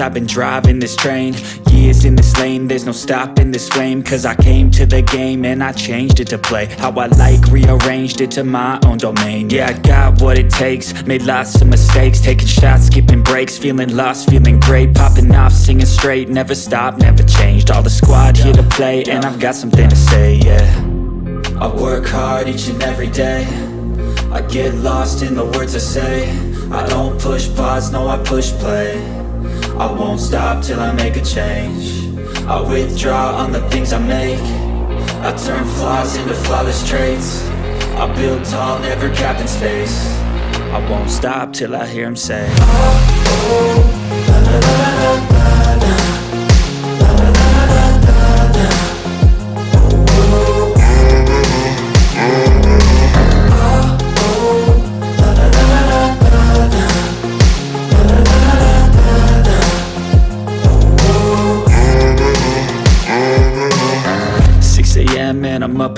I've been driving this train Years in this lane There's no stopping this flame Cause I came to the game And I changed it to play. How I like Rearranged it to my own domain. Yeah, I got what it takes Made lots of mistakes Taking shots, skipping breaks Feeling lost, feeling great Popping off, singing straight Never stopped, never changed. All the squad here to play And I've got something to say, yeah. I work hard each and every day. I get lost in the words I say. I don't push pause, no I push play I won't stop till I make a change I withdraw on the things I make I turn flaws into flawless traits I build tall, never capped in space I won't stop till I hear him say Six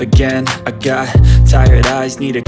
again. I got tired eyes, need a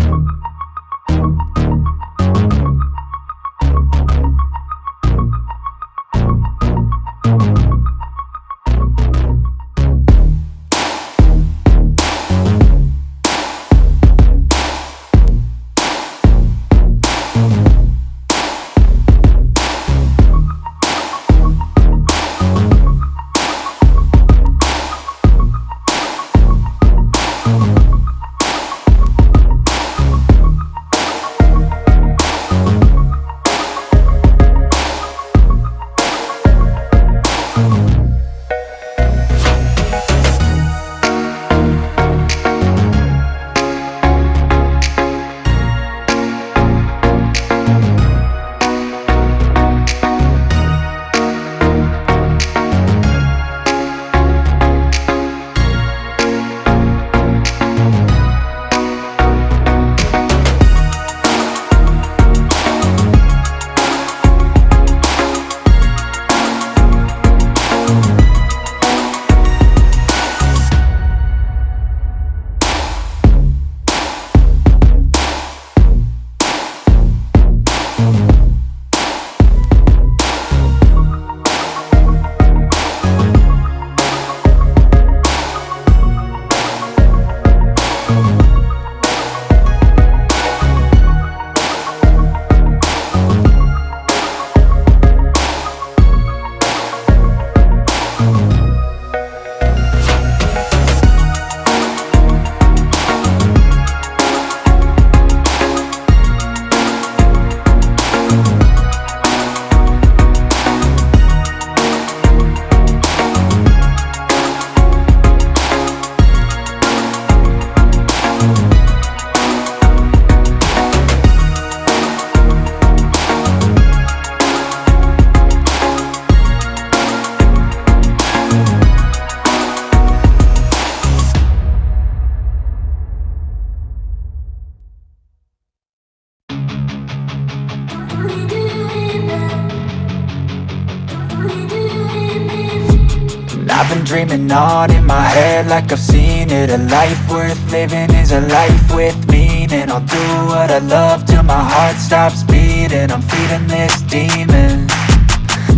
I've been dreaming on in my head like I've seen it. A life worth living is a life with meaning. I'll do what I love till my heart stops beating. I'm feeding this demon.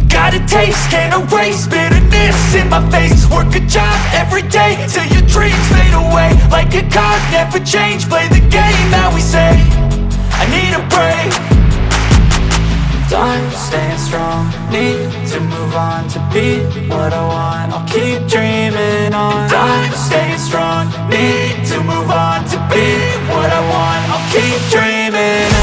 Got a taste, can't erase bitterness in my face. Work a job every day till your dreams fade away. Like a card, never change, play the game that we say I need a break Time staying strong, need to move on to be what I want. I'll keep dreaming on. I'm staying strong, need to move on to be what I want. I'll keep dreaming